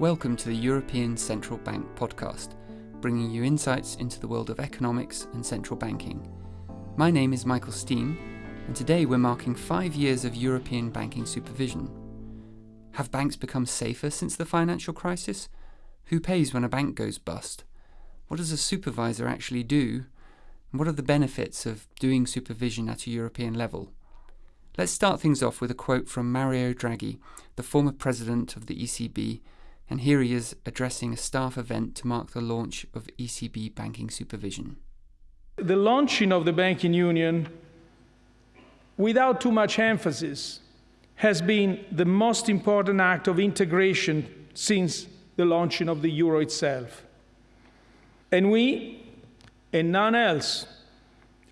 Welcome to the European Central Bank podcast, bringing you insights into the world of economics and central banking. My name is Michael Steen, and today we're marking five years of European banking supervision. Have banks become safer since the financial crisis? Who pays when a bank goes bust? What does a supervisor actually do? And what are the benefits of doing supervision at a European level? Let's start things off with a quote from Mario Draghi, the former president of the ECB and here he is addressing a staff event to mark the launch of ECB banking supervision. The launching of the banking union, without too much emphasis, has been the most important act of integration since the launching of the euro itself. And we, and none else,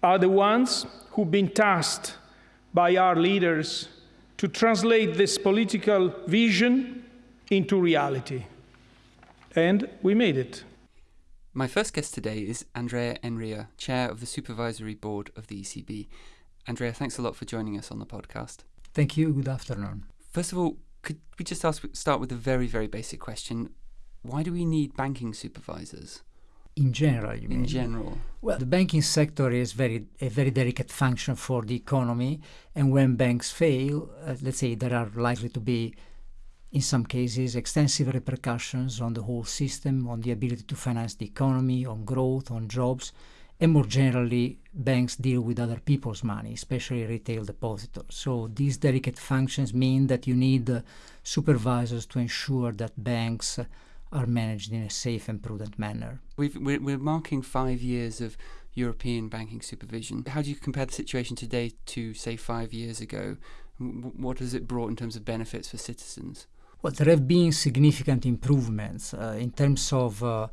are the ones who've been tasked by our leaders to translate this political vision into reality. And we made it. My first guest today is Andrea Enria, Chair of the Supervisory Board of the ECB. Andrea, thanks a lot for joining us on the podcast. Thank you. Good afternoon. First of all, could we just ask, start with a very, very basic question? Why do we need banking supervisors? In general, you In mean? general. Well, the banking sector is very a very delicate function for the economy, and when banks fail, uh, let's say there are likely to be in some cases, extensive repercussions on the whole system, on the ability to finance the economy, on growth, on jobs, and more generally, banks deal with other people's money, especially retail depositors. So these delicate functions mean that you need uh, supervisors to ensure that banks are managed in a safe and prudent manner. we we're marking five years of European banking supervision. How do you compare the situation today to, say, five years ago? What has it brought in terms of benefits for citizens? Well, there have been significant improvements uh, in terms of uh,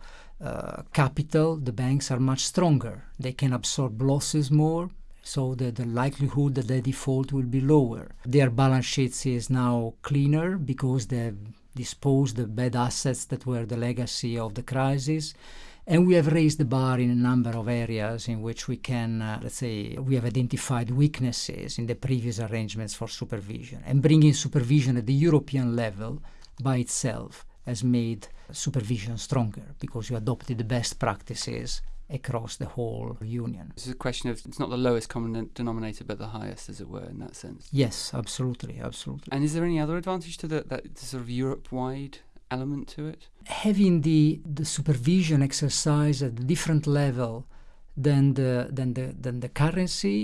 uh, capital. The banks are much stronger. They can absorb losses more, so the, the likelihood that they default will be lower. Their balance sheets is now cleaner because they've disposed the bad assets that were the legacy of the crisis. And we have raised the bar in a number of areas in which we can, uh, let's say, we have identified weaknesses in the previous arrangements for supervision. And bringing supervision at the European level by itself has made supervision stronger because you adopted the best practices across the whole union. It's a question of it's not the lowest common denominator, but the highest, as it were, in that sense. Yes, absolutely, absolutely. And is there any other advantage to the, that sort of Europe-wide element to it? Having the, the supervision exercise at a different level than the, than, the, than the currency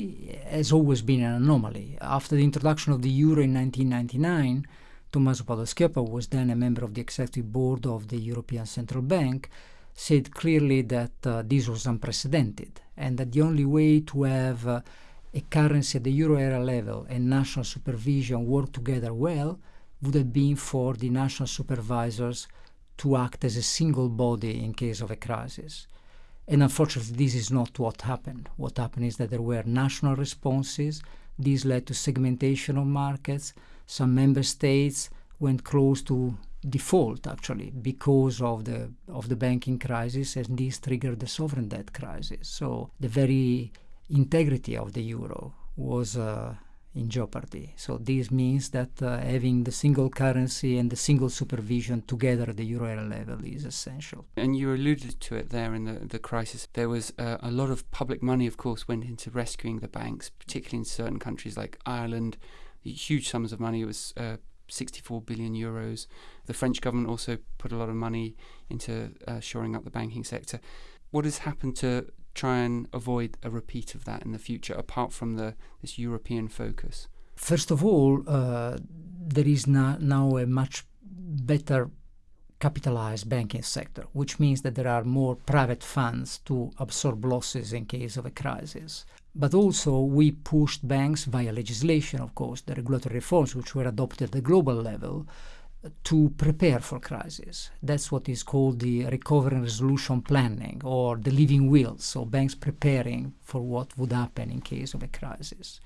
has always been an anomaly. After the introduction of the euro in 1999, Tommaso Padoa-Schioppa was then a member of the executive board of the European Central Bank, said clearly that uh, this was unprecedented and that the only way to have uh, a currency at the euro area level and national supervision work together well would have been for the national supervisors to act as a single body in case of a crisis. And unfortunately, this is not what happened. What happened is that there were national responses. This led to segmentation of markets. Some member states went close to default, actually, because of the of the banking crisis, and this triggered the sovereign debt crisis. So the very integrity of the euro was uh, in jeopardy. So this means that uh, having the single currency and the single supervision together at the euro area level is essential. And you alluded to it there in the, the crisis. There was uh, a lot of public money, of course, went into rescuing the banks, particularly in certain countries like Ireland. Huge sums of money. It was uh, 64 billion euros. The French government also put a lot of money into uh, shoring up the banking sector. What has happened to try and avoid a repeat of that in the future, apart from the this European focus? First of all, uh, there is now a much better capitalized banking sector, which means that there are more private funds to absorb losses in case of a crisis. But also, we pushed banks via legislation, of course, the regulatory reforms which were adopted at the global level, to prepare for crisis. That's what is called the recovery and resolution planning or the living will. So banks preparing for what would happen in case of a crisis.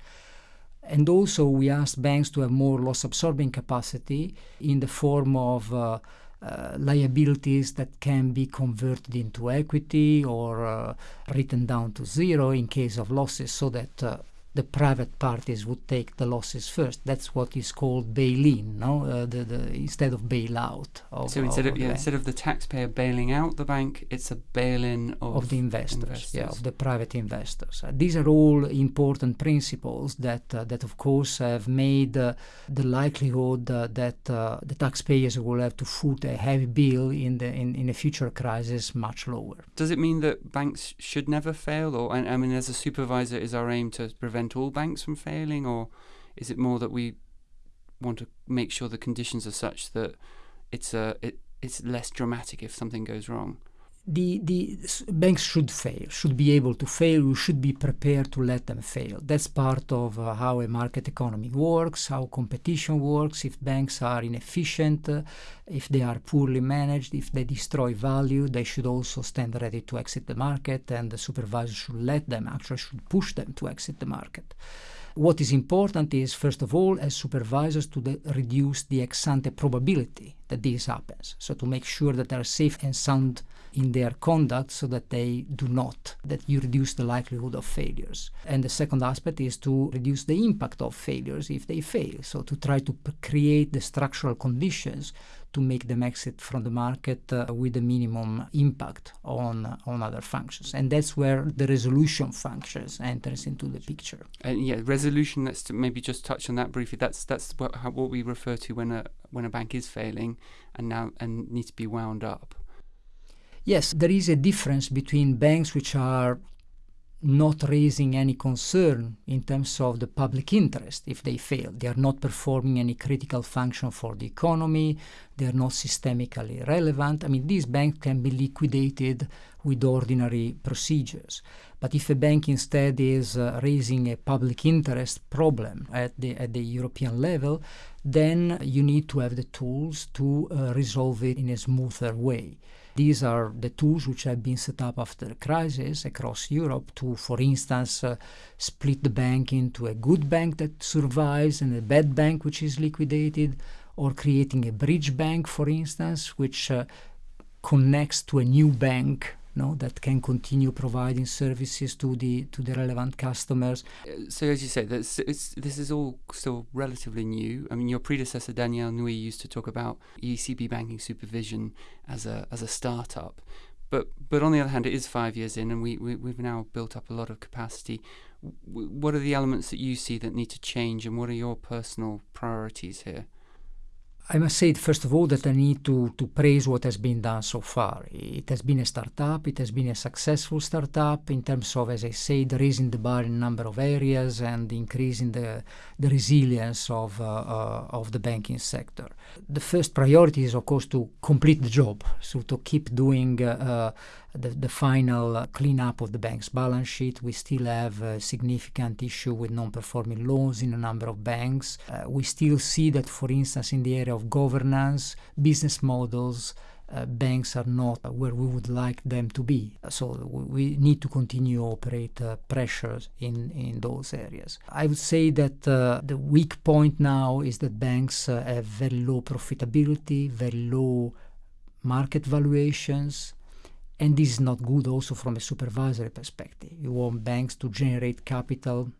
And also we asked banks to have more loss absorbing capacity in the form of uh, uh, liabilities that can be converted into equity or uh, written down to zero in case of losses so that uh, the private parties would take the losses first. That's what is called bail-in, no? Uh, the, the, instead of bailout. Of, so instead of, of yeah, instead of the taxpayer bailing out the bank, it's a bail-in of, of the investors, investors, yeah, of the private investors. Uh, these are all important principles that uh, that of course have made uh, the likelihood uh, that uh, the taxpayers will have to foot a heavy bill in the in, in a future crisis much lower. Does it mean that banks should never fail, or I mean, as a supervisor, is our aim to prevent prevent all banks from failing, or is it more that we want to make sure the conditions are such that it's a it, it's less dramatic if something goes wrong? The, the banks should fail, should be able to fail. We should be prepared to let them fail. That's part of uh, how a market economy works, how competition works. If banks are inefficient, uh, if they are poorly managed, if they destroy value, they should also stand ready to exit the market, and the supervisor should let them, actually, should push them to exit the market. What is important is, first of all, as supervisors, to reduce the ex ante probability that this happens. So, to make sure that they are safe and sound in their conduct so that they do not, that you reduce the likelihood of failures. And the second aspect is to reduce the impact of failures if they fail. So to try to create the structural conditions to make them exit from the market uh, with the minimum impact on on other functions, and that's where the resolution functions enters into the picture. And yeah, resolution. Let's maybe just touch on that briefly. That's that's what, how, what we refer to when a when a bank is failing and now and needs to be wound up. Yes, there is a difference between banks which are not raising any concern in terms of the public interest if they fail. They are not performing any critical function for the economy, they are not systemically relevant. I mean, these banks can be liquidated with ordinary procedures. But if a bank instead is uh, raising a public interest problem at the, at the European level, then you need to have the tools to uh, resolve it in a smoother way. These are the tools which have been set up after the crisis across Europe to, for instance, uh, split the bank into a good bank that survives and a bad bank which is liquidated, or creating a bridge bank, for instance, which uh, connects to a new bank no, that can continue providing services to the to the relevant customers. Uh, so, as you say, this, this is all still relatively new. I mean, your predecessor Danièle Nouy used to talk about ECB banking supervision as a as a startup, but but on the other hand, it is five years in, and we, we we've now built up a lot of capacity. what are the elements that you see that need to change, and what are your personal priorities here? I must say, first of all, that I need to, to praise what has been done so far. It has been a startup, it has been a successful startup in terms of, as I said, raising the bar in a number of areas and increasing the, the resilience of, uh, uh, of the banking sector. The first priority is, of course, to complete the job, so to keep doing uh, uh the, the final cleanup of the bank's balance sheet. We still have a significant issue with non-performing loans in a number of banks. Uh, we still see that, for instance, in the area of governance, business models, uh, banks are not where we would like them to be. So we need to continue operate uh, pressures in, in those areas. I would say that uh, the weak point now is that banks uh, have very low profitability, very low market valuations, and this is not good also from a supervisory perspective. You want banks to generate capital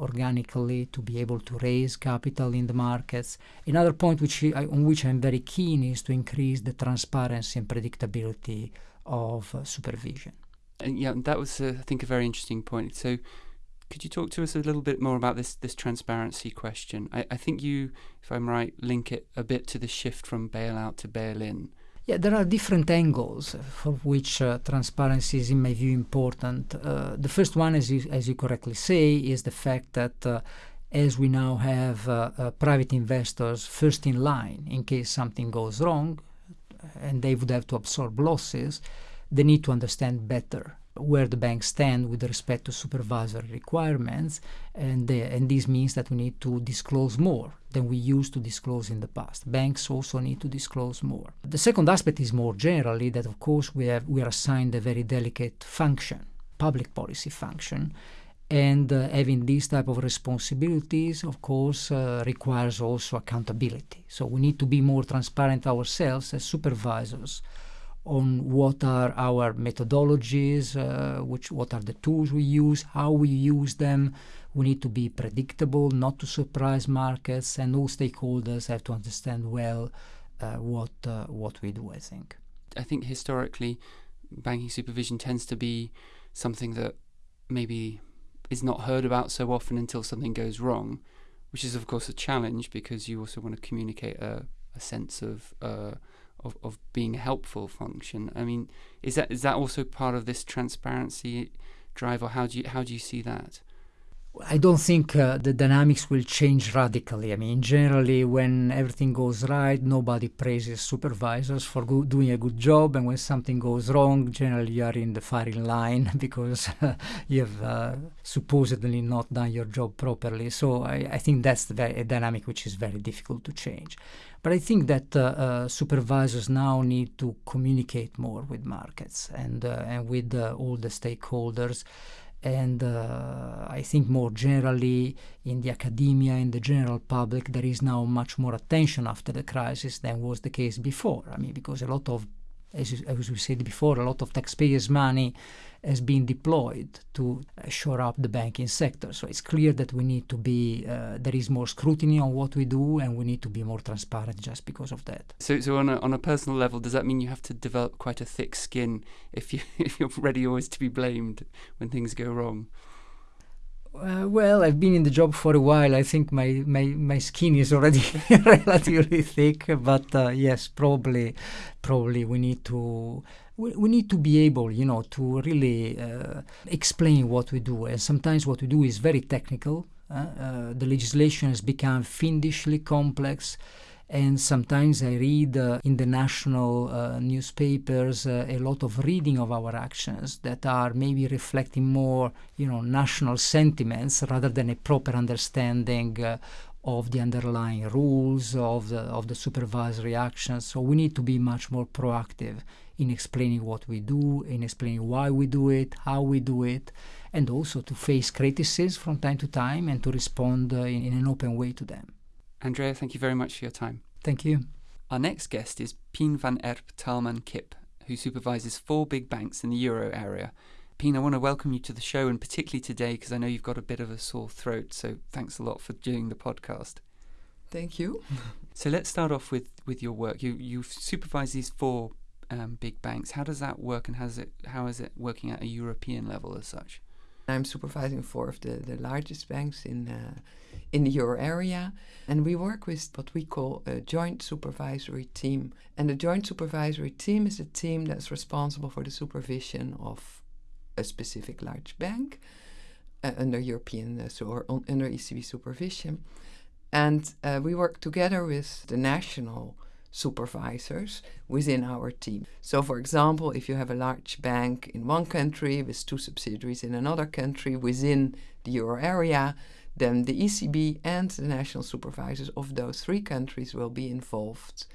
organically, to be able to raise capital in the markets. Another point which I, on which I'm very keen is to increase the transparency and predictability of uh, supervision. And yeah, that was, uh, I think, a very interesting point. So, could you talk to us a little bit more about this this transparency question? I, I think you, if I'm right, link it a bit to the shift from bailout to bail-in. Yeah, there are different angles for which uh, transparency is, in my view, important. Uh, the first one, as you, as you correctly say, is the fact that uh, as we now have uh, uh, private investors first in line in case something goes wrong, and they would have to absorb losses, they need to understand better where the banks stand with respect to supervisory requirements, and, uh, and this means that we need to disclose more than we used to disclose in the past. Banks also need to disclose more. The second aspect is more generally that, of course, we, have, we are assigned a very delicate function, public policy function, and uh, having these type of responsibilities, of course, uh, requires also accountability. So we need to be more transparent ourselves as supervisors on what are our methodologies, uh, which what are the tools we use, how we use them. We need to be predictable, not to surprise markets, and all stakeholders have to understand well uh, what uh, what we do. I think. I think historically, banking supervision tends to be something that maybe is not heard about so often until something goes wrong, which is of course a challenge because you also want to communicate a, a sense of uh, of, of being a helpful function. I mean, is that is that also part of this transparency drive, or how do you how do you see that? I don't think uh, the dynamics will change radically. I mean, generally, when everything goes right, nobody praises supervisors for go- doing a good job, and when something goes wrong, generally you are in the firing line because uh, you have uh, supposedly not done your job properly. So I, I think that's the, a dynamic which is very difficult to change. But I think that uh, uh, supervisors now need to communicate more with markets and uh, and with all the stakeholders and uh, I think more generally in the academia, in the general public, there is now much more attention after the crisis than was the case before. I mean, because a lot of, as, as we said before, a lot of taxpayers' money has been deployed to shore up the banking sector. So it's clear that we need to be, uh, there is more scrutiny on what we do and we need to be more transparent just because of that. So, so on, a, on a personal level, does that mean you have to develop quite a thick skin if, you, if you're ready always to be blamed when things go wrong? Uh, well, I've been in the job for a while. I think my, my, my skin is already relatively thick, but uh, yes, probably probably we need to we, we need to be able, you know, to really uh, explain what we do. And sometimes what we do is very technical. Uh, uh, the legislation has become fiendishly complex. And sometimes I read uh, in the national uh, newspapers uh, a lot of reading of our actions that are maybe reflecting more, you know, national sentiments rather than a proper understanding of the underlying rules of the of the supervisory actions. So we need to be much more proactive in explaining what we do, in explaining why we do it, how we do it, and also to face criticisms from time to time and to respond uh, in, in an open way to them. Andrea, thank you very much for your time. Thank you. Our next guest is Pien van Erp Taalman Kip, who supervises four big banks in the euro area. Pien, I want to welcome you to the show, and particularly today because I know you've got a bit of a sore throat. So thanks a lot for doing the podcast. Thank you. so let's start off with, with your work. You you supervise these four um, big banks. How does that work, and has it how is it working at a European level as such? I'm supervising four of the, the largest banks in uh, in the euro area, and we work with what we call a joint supervisory team. And the joint supervisory team is a team that's responsible for the supervision of a specific large bank uh, under European uh, so or on, under ECB supervision, and uh, we work together with the national supervisors within our team. So, for example, if you have a large bank in one country with two subsidiaries in another country within the euro area, then the ECB and the national supervisors of those three countries will be involved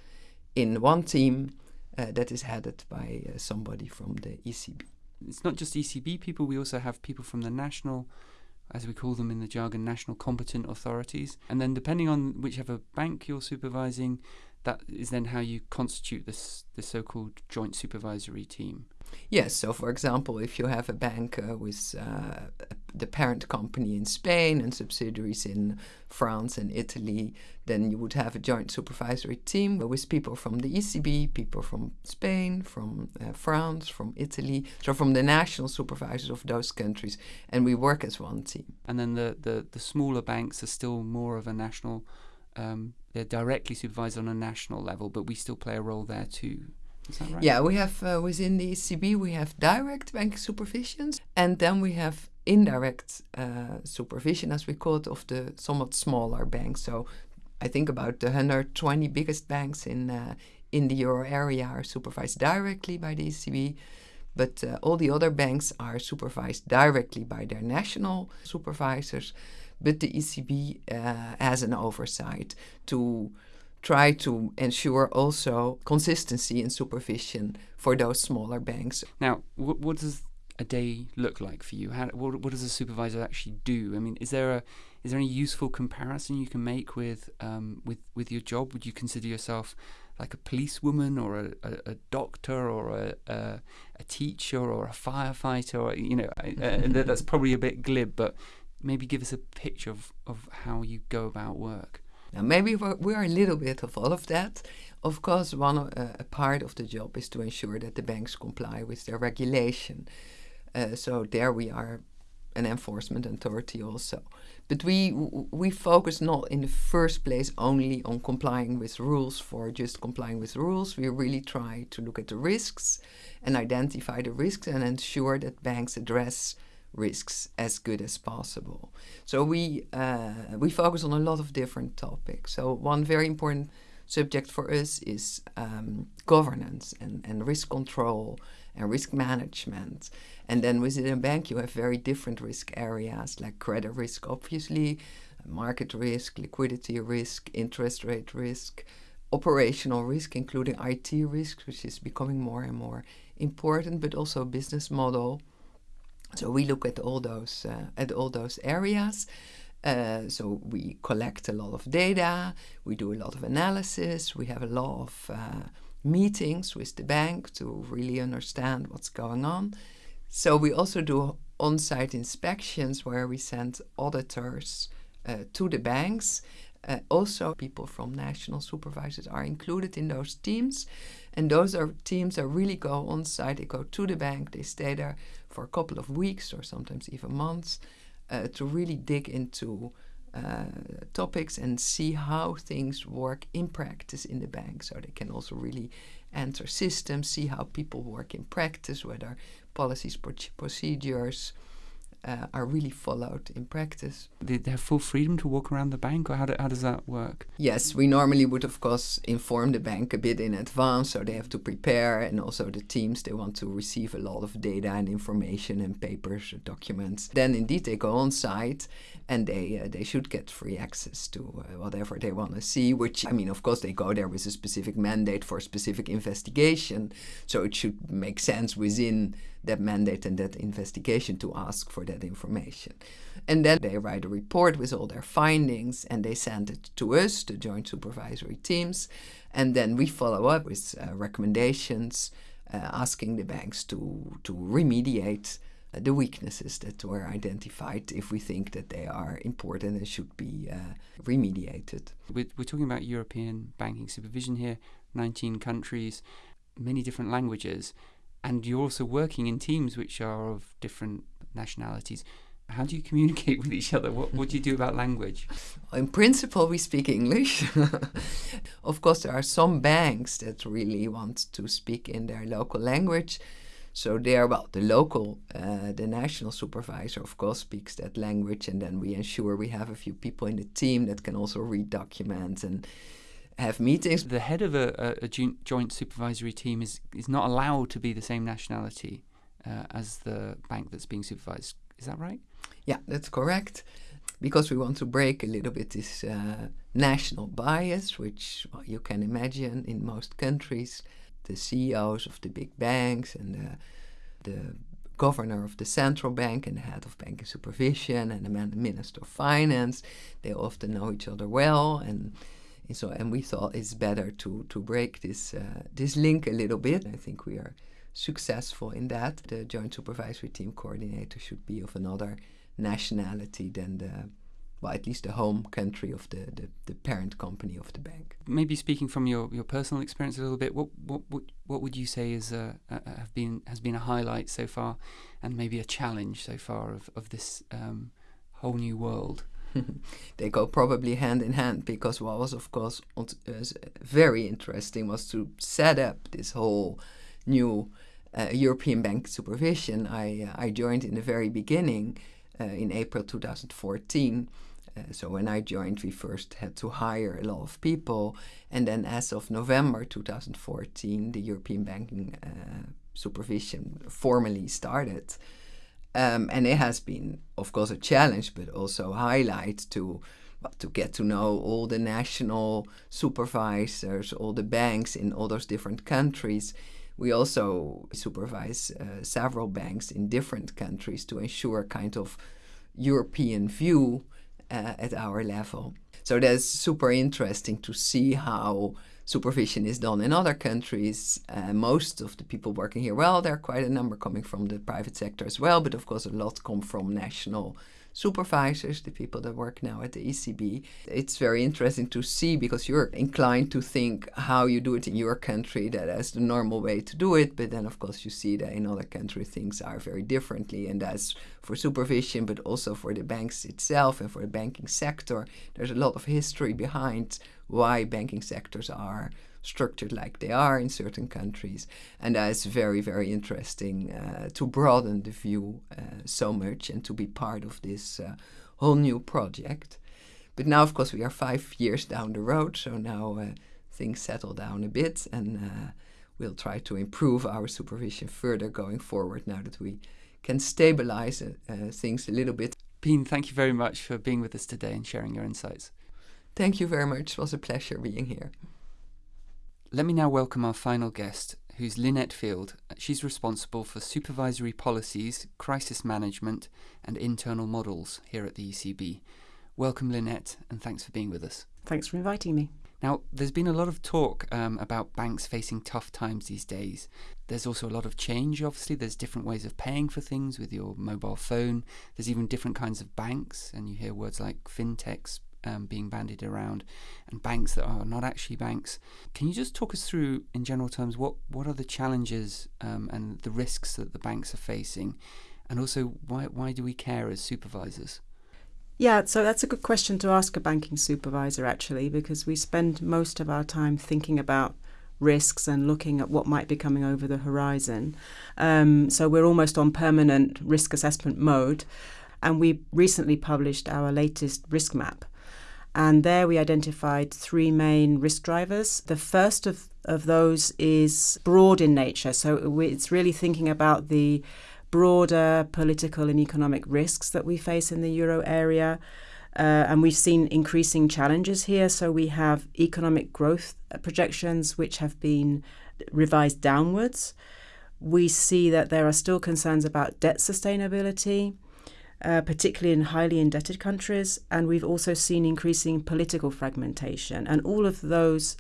in one team uh, that is headed by uh, somebody from the ECB. It's not just ECB people, we also have people from the national as we call them in the jargon, national competent authorities. And then, depending on whichever bank you're supervising, that is then how you constitute this the so-called joint supervisory team. Yes. So, for example, if you have a bank uh, with uh, the parent company in Spain and subsidiaries in France and Italy, then you would have a joint supervisory team with people from the ECB, people from Spain, from uh, France, from Italy, so from the national supervisors of those countries, and we work as one team. And then the, the, the smaller banks are still more of a national um, they're directly supervised on a national level, but we still play a role there too. Right? Yeah, we have uh, within the ECB we have direct bank supervisions, and then we have indirect uh, supervision, as we call it, of the somewhat smaller banks. So I think about the 120 biggest banks in uh, in the euro area are supervised directly by the ECB. But uh, all the other banks are supervised directly by their national supervisors but the ECB uh, has an oversight to try to ensure also consistency in supervision for those smaller banks. Now, what, what does a day look like for you? How, what, what does a supervisor actually do? I mean, is there a is there any useful comparison you can make with um, with with your job? Would you consider yourself like a policewoman or a, a, a doctor or a, a, a teacher or a firefighter or you know uh, that's probably a bit glib but maybe give us a picture of, of how you go about work now maybe we're, a little bit of all of that of course one uh, a part of the job is to ensure that the banks comply with their regulation uh, so there we are an enforcement authority also. But we we focus not in the first place only on complying with rules for just complying with rules. We really try to look at the risks and identify the risks and ensure that banks address risks as good as possible. So we uh, we focus on a lot of different topics. So one very important subject for us is um, governance and, and risk control and risk management. And then within a bank, you have very different risk areas like credit risk, obviously, market risk, liquidity risk, interest rate risk, operational risk, including IT risk, which is becoming more and more important, but also business model. So we look at all those uh, at all those areas. Uh, so we collect a lot of data, we do a lot of analysis, we have a lot of uh, meetings with the bank to really understand what's going on. So we also do on-site inspections where we send auditors uh, to the banks. Uh, also, people from national supervisors are included in those teams, and those are teams that really go on site. They go to the bank. They stay there for a couple of weeks or sometimes even months uh, to really dig into uh, topics and see how things work in practice in the bank. So they can also really enter systems, see how people work in practice, whether policies, procedures, uh, are really followed in practice. They have full freedom to walk around the bank, or how, do, how does that work? Yes, we normally would, of course, inform the bank a bit in advance, so they have to prepare, and also the teams they want to receive a lot of data and information and papers, documents. Then, indeed, they go on site, and they uh, they should get free access to uh, whatever they want to see. Which I mean, of course, they go there with a specific mandate for a specific investigation, so it should make sense within that mandate and that investigation to ask for that information. And then they write a report with all their findings and they send it to us, the joint supervisory teams. And then we follow up with uh, recommendations uh, asking the banks to, to remediate uh, the weaknesses that were identified if we think that they are important and should be uh, remediated. We're, we're talking about European banking supervision here, 19 countries, many different languages and you're also working in teams which are of different nationalities. How do you communicate with each other? What, what do you do about language? In principle, we speak English. of course, there are some banks that really want to speak in their local language. So there, well, the local, uh, the national supervisor, of course, speaks that language, and then we ensure we have a few people in the team that can also read documents and have meetings. The head of a, a, a joint supervisory team is, is not allowed to be the same nationality uh, as the bank that's being supervised. Is that right? Yeah, that's correct. Because we want to break a little bit this uh, national bias, which well, you can imagine in most countries, the CEOs of the big banks and the, the governor of the central bank and the head of banking supervision and the minister of finance, they often know each other well and so, and we thought it's better to to break this uh, this link a little bit. I think we are successful in that. The joint supervisory team coordinator should be of another nationality than the well, at least the home country of the, the, the, parent company of the bank. Maybe speaking from your, your personal experience a little bit, what what what, what would you say is uh, uh, have been has been a highlight so far, and maybe a challenge so far of of this um, whole new world? they go probably hand in hand because what was of course very interesting was to set up this whole new uh, European bank supervision. I uh, I joined in the very beginning uh, in April 2014. Uh, so when I joined, we first had to hire a lot of people, and then as of November 2014, the European banking uh, supervision formally started. Um, and it has been, of course, a challenge, but also a highlight to to get to know all the national supervisors, all the banks in all those different countries. We also supervise uh, several banks in different countries to ensure a kind of European view uh, at our level. So that's super interesting to see how supervision is done in other countries. Uh, most of the people working here, well, there are quite a number coming from the private sector as well, but of course, a lot come from national supervisors, the people that work now at the ECB. It's very interesting to see because you're inclined to think how you do it in your country, that as the normal way to do it. But then, of course, you see that in other countries things are very differently. And that's for supervision, but also for the banks itself and for the banking sector. There's a lot of history behind why banking sectors are structured like they are in certain countries. And that is very, very interesting uh, to broaden the view uh, so much and to be part of this uh, whole new project. But now, of course, we are five years down the road, so now uh, things settle down a bit and uh, we'll try to improve our supervision further going forward now that we can stabilize uh, things a little bit. Pien, thank you very much for being with us today and sharing your insights. Thank you very much. It was a pleasure being here. Let me now welcome our final guest, who's Linette Field. She's responsible for supervisory policies, crisis management, and internal models here at the ECB. Welcome, Lynette, and thanks for being with us. Thanks for inviting me. Now, there's been a lot of talk um, about banks facing tough times these days. There's also a lot of change, obviously. There's different ways of paying for things with your mobile phone. There's even different kinds of banks, and you hear words like fintechs, um, being bandied around and banks that are not actually banks. Can you just talk us through, in general terms, what, what are the challenges um, and the risks that the banks are facing? And also, why, why do we care as supervisors? Yeah, so that's a good question to ask a banking supervisor actually, because we spend most of our time thinking about risks and looking at what might be coming over the horizon. Um, so we're almost on permanent risk assessment mode. And we recently published our latest risk map, and there we identified three main risk drivers. The first of, of those is broad in nature. So it's really thinking about the broader political and economic risks that we face in the euro area. Uh, and we've seen increasing challenges here. So we have economic growth projections, which have been revised downwards. We see that there are still concerns about debt sustainability uh, particularly in highly indebted countries. And we've also seen increasing political fragmentation. And all of those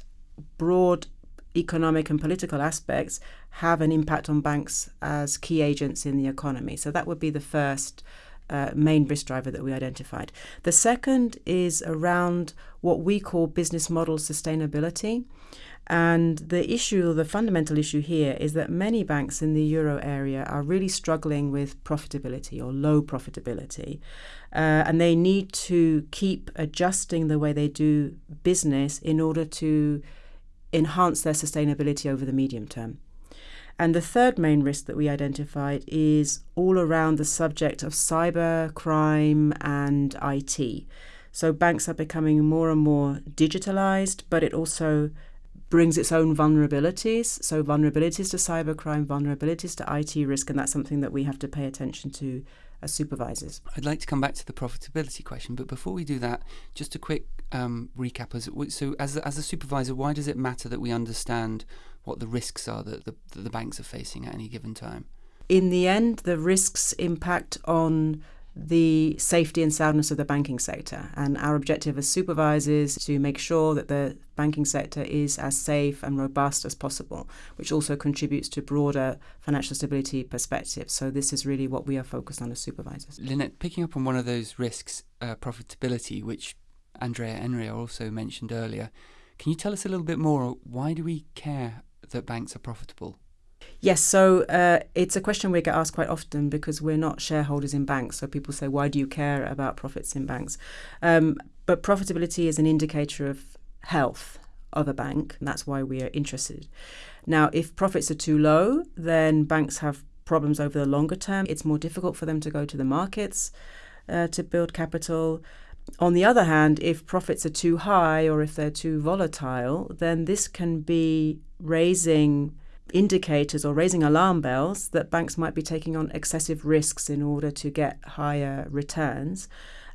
broad economic and political aspects have an impact on banks as key agents in the economy. So that would be the first uh, main risk driver that we identified. The second is around what we call business model sustainability. And the issue, the fundamental issue here, is that many banks in the euro area are really struggling with profitability or low profitability. Uh, and they need to keep adjusting the way they do business in order to enhance their sustainability over the medium term. And the third main risk that we identified is all around the subject of cyber crime and IT. So banks are becoming more and more digitalized, but it also brings its own vulnerabilities. So, vulnerabilities to cybercrime, vulnerabilities to IT risk, and that's something that we have to pay attention to as supervisors. I'd like to come back to the profitability question, but before we do that, just a quick um, recap. So, as a, as a supervisor, why does it matter that we understand what the risks are that the, that the banks are facing at any given time? In the end, the risks impact on the safety and soundness of the banking sector. And our objective as supervisors is to make sure that the banking sector is as safe and robust as possible, which also contributes to broader financial stability perspectives. So this is really what we are focused on as supervisors. Linette, picking up on one of those risks, uh, profitability, which Andrea Enria also mentioned earlier, can you tell us a little bit more? Why do we care that banks are profitable? Yes, so uh, it's a question we get asked quite often because we're not shareholders in banks. So people say, why do you care about profits in banks? Um, but profitability is an indicator of health of a bank, and that's why we are interested. Now, if profits are too low, then banks have problems over the longer term. It's more difficult for them to go to the markets uh, to build capital. On the other hand, if profits are too high or if they're too volatile, then this can be raising indicators or raising alarm bells that banks might be taking on excessive risks in order to get higher returns.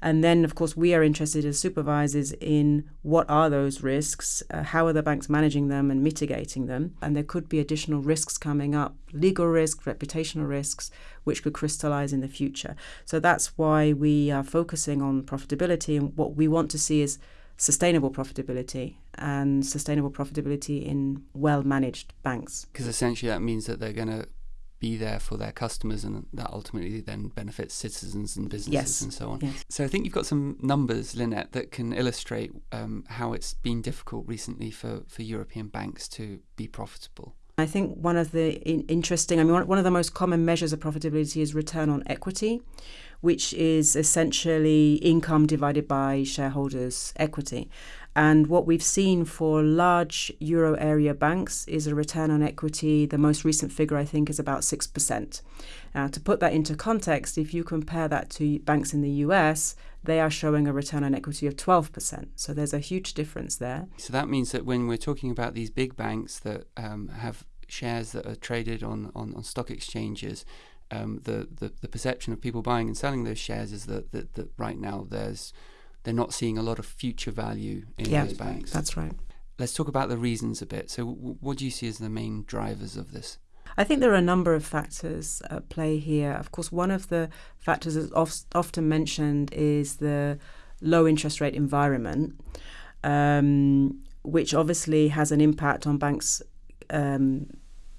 And then, of course, we are interested as supervisors in what are those risks, uh, how are the banks managing them and mitigating them. And there could be additional risks coming up legal risks, reputational risks, which could crystallize in the future. So that's why we are focusing on profitability. And what we want to see is sustainable profitability and sustainable profitability in well managed banks. Because essentially that means that they're going to be there for their customers and that ultimately then benefits citizens and businesses Yes. and so on. Yes. So I think you've got some numbers, Linette, that can illustrate um, how it's been difficult recently for, for European banks to be profitable. I think one of the interesting, I mean, one, one of the most common measures of profitability is return on equity, which is essentially income divided by shareholders' equity. And what we've seen for large euro area banks is a return on equity. The most recent figure, I think, is about 6%. Now, to put that into context, if you compare that to banks in the US, they are showing a return on equity of 12%. So there's a huge difference there. So that means that when we're talking about these big banks that um, have shares that are traded on, on, on stock exchanges, um, the, the, the perception of people buying and selling those shares is that, that, that right now there's they're not seeing a lot of future value in Yeah, those banks. That's right. Let's talk about the reasons a bit. So, w- what do you see as the main drivers of this? I think there are a number of factors at play here. Of course, one of the factors that's of, often mentioned is the low interest rate environment, um, which obviously has an impact on banks' um,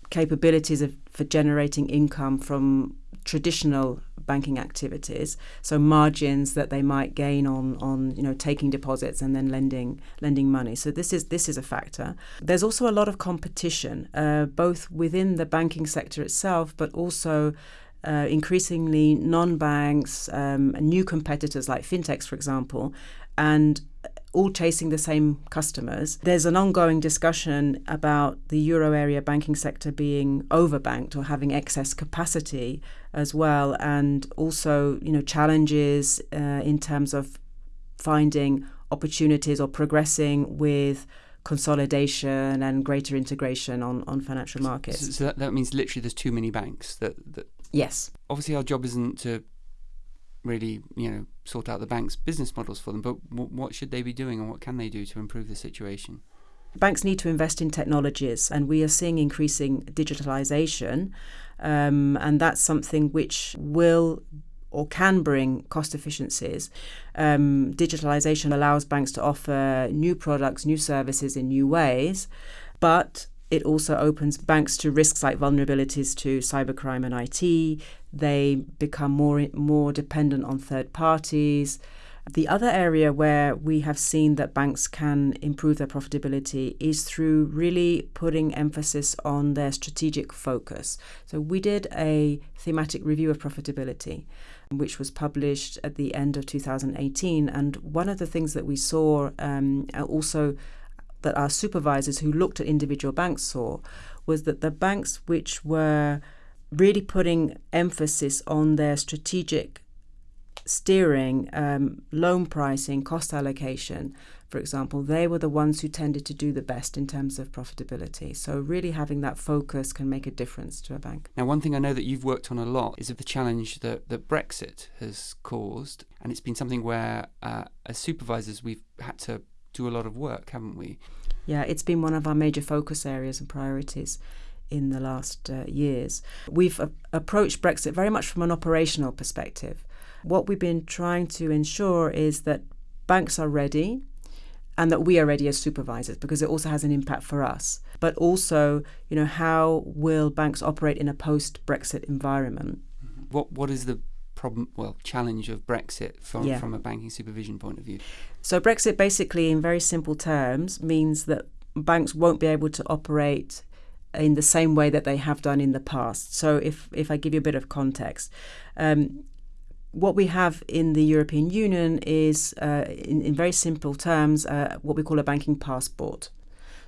capabilities of, for generating income from traditional banking activities. So margins that they might gain on on you know taking deposits and then lending lending money. So this is this is a factor. There's also a lot of competition uh, both within the banking sector itself but also uh, increasingly non-banks um, new competitors like fintechs for example. And all chasing the same customers. There's an ongoing discussion about the euro area banking sector being overbanked or having excess capacity as well, and also you know challenges uh, in terms of finding opportunities or progressing with consolidation and greater integration on, on financial markets. So, so that, that means literally there's too many banks. That, that yes. obviously our job isn't to really you know sort out the bank's business models for them, but w- what should they be doing and what can they do to improve the situation? Banks need to invest in technologies, and we are seeing increasing digitalization, um, and that's something which will or can bring cost efficiencies. Um, digitalization allows banks to offer new products, new services in new ways, but it also opens banks to risks like vulnerabilities to cybercrime and IT. They become more more dependent on third parties. The other area where we have seen that banks can improve their profitability is through really putting emphasis on their strategic focus. So we did a thematic review of profitability, which was published at the end of 2018. And one of the things that we saw um, also that our supervisors who looked at individual banks saw was that the banks which were really putting emphasis on their strategic steering, um, loan pricing, cost allocation, for example, they were the ones who tended to do the best in terms of profitability. So, really having that focus can make a difference to a bank. Now, one thing I know that you've worked on a lot is of the challenge that, that Brexit has caused, and it's been something where, uh, as supervisors, we've had to do a lot of work, haven't we? Yeah, it's been one of our major focus areas and priorities in the last uh, years. We've uh, approached Brexit very much from an operational perspective. What we've been trying to ensure is that banks are ready and that we are ready as supervisors because it also has an impact for us. But also, you know, how will banks operate in a post Brexit environment? What What is the problem, well, challenge of Brexit from, Yeah. from a banking supervision point of view? So, Brexit basically, in very simple terms, means that banks won't be able to operate in the same way that they have done in the past. So, if, if I give you a bit of context, um, what we have in the European Union is, uh, in, in very simple terms, uh, what we call a banking passport.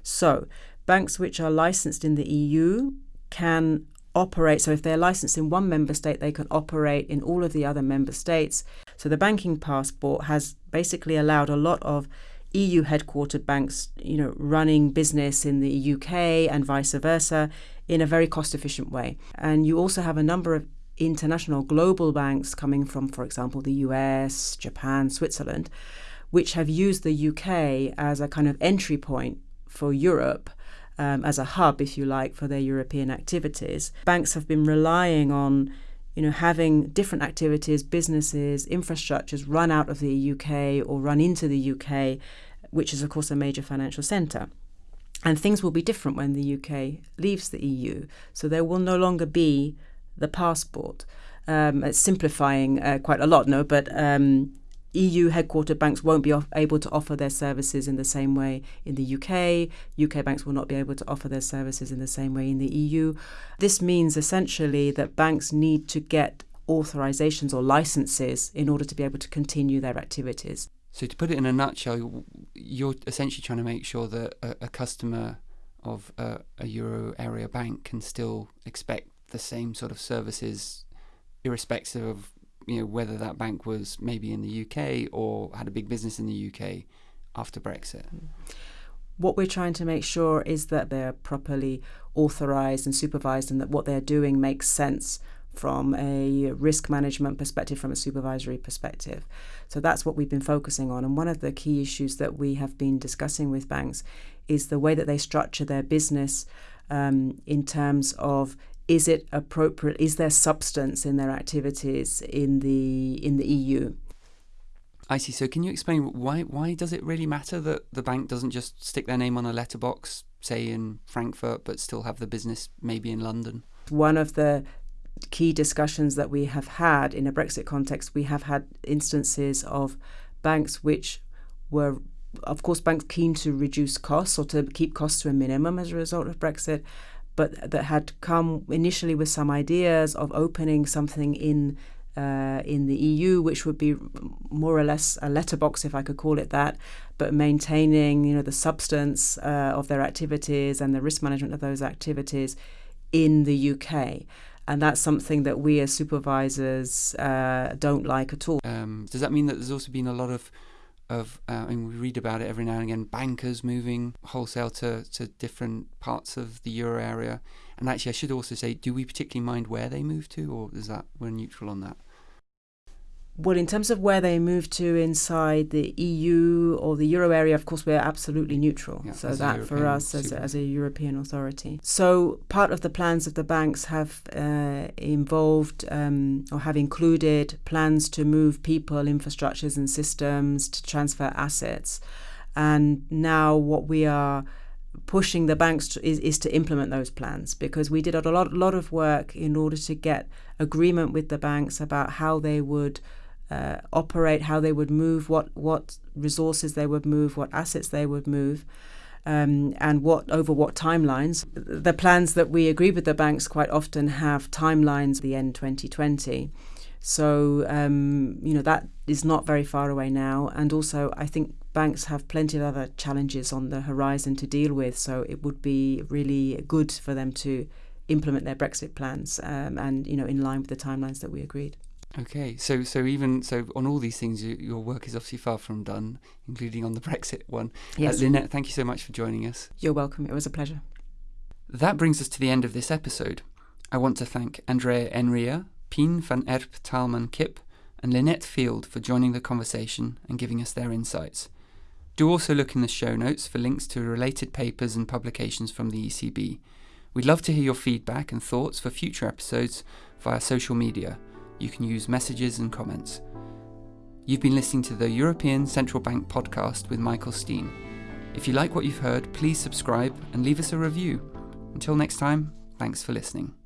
So, banks which are licensed in the EU can operate. So, if they're licensed in one member state, they can operate in all of the other member states. So, the banking passport has basically allowed a lot of EU headquartered banks, you know, running business in the UK and vice versa in a very cost efficient way. And you also have a number of international global banks coming from, for example, the US, Japan, Switzerland, which have used the UK as a kind of entry point for Europe. Um, as a hub, if you like, for their European activities, banks have been relying on, you know, having different activities, businesses, infrastructures run out of the UK or run into the UK which is, of course, a major financial centre. And things will be different when the UK leaves the EU. So there will no longer be the passport. Um, it's simplifying uh, quite a lot, no, but um, EU headquartered banks won't be able to offer their services in the same way in the UK. UK banks will not be able to offer their services in the same way in the EU. This means essentially that banks need to get authorizations or licenses in order to be able to continue their activities. So, to put it in a nutshell, you're essentially trying to make sure that a, a customer of a, a euro area bank can still expect the same sort of services, irrespective of you know whether that bank was maybe in the UK or had a big business in the UK after Brexit. What we're trying to make sure is that they're properly authorized and supervised and that what they're doing makes sense from a risk management perspective, from a supervisory perspective. So that's what we've been focusing on. And one of the key issues that we have been discussing with banks is the way that they structure their business um, in terms of is it appropriate? Is there substance in their activities in the in the EU? I see. So, can you explain why why does it really matter that the bank doesn't just stick their name on a letterbox, say in Frankfurt, but still have the business maybe in London? One of the key discussions that we have had in a Brexit context, we have had instances of banks which were, of course, banks keen to reduce costs or to keep costs to a minimum as a result of Brexit, but that had come initially with some ideas of opening something in. Uh, in the EU, which would be more or less a letterbox, if I could call it that, but maintaining, you know, the substance uh, of their activities and the risk management of those activities in the UK and that's something that we as supervisors uh, don't like at all. Um, does that mean that there's also been a lot of of uh, mean, we read about it every now and again bankers moving wholesale to, to different parts of the euro area. And actually I should also say do we particularly mind where they move to or is that we're neutral on that well, in terms of where they move to inside the EU or the euro area, of course, we're absolutely neutral. Yeah, so that for us as a, as a European authority. So part of the plans of the banks have uh, involved um, or have included plans to move people, infrastructures, and systems to transfer assets. And now what we are pushing the banks to, is, is to implement those plans because we did a lot, lot of work in order to get agreement with the banks about how they would uh, operate, how they would move, what what resources they would move, what assets they would move. Um, and what over what timelines. The plans that we agree with the banks quite often have timelines at the end 2020. So um, you know that is not very far away now, and also I think banks have plenty of other challenges on the horizon to deal with. So it would be really good for them to implement their Brexit plans, um, and you know in line with the timelines that we agreed. Okay, so so even so on all these things, you, your work is obviously far from done, including on the Brexit one. Uh, yes, uh, Linette, thank you so much for joining us. You're welcome. It was a pleasure. That brings us to the end of this episode. I want to thank Andrea Enria, Pien van Erp Taalman Kip, and Linette Field for joining the conversation and giving us their insights. Do also look in the show notes for links to related papers and publications from the ECB. We'd love to hear your feedback and thoughts for future episodes via social media you can use messages and comments. You've been listening to the European Central Bank podcast with Michael Steen. If you like what you've heard, please subscribe and leave us a review. Until next time, thanks for listening.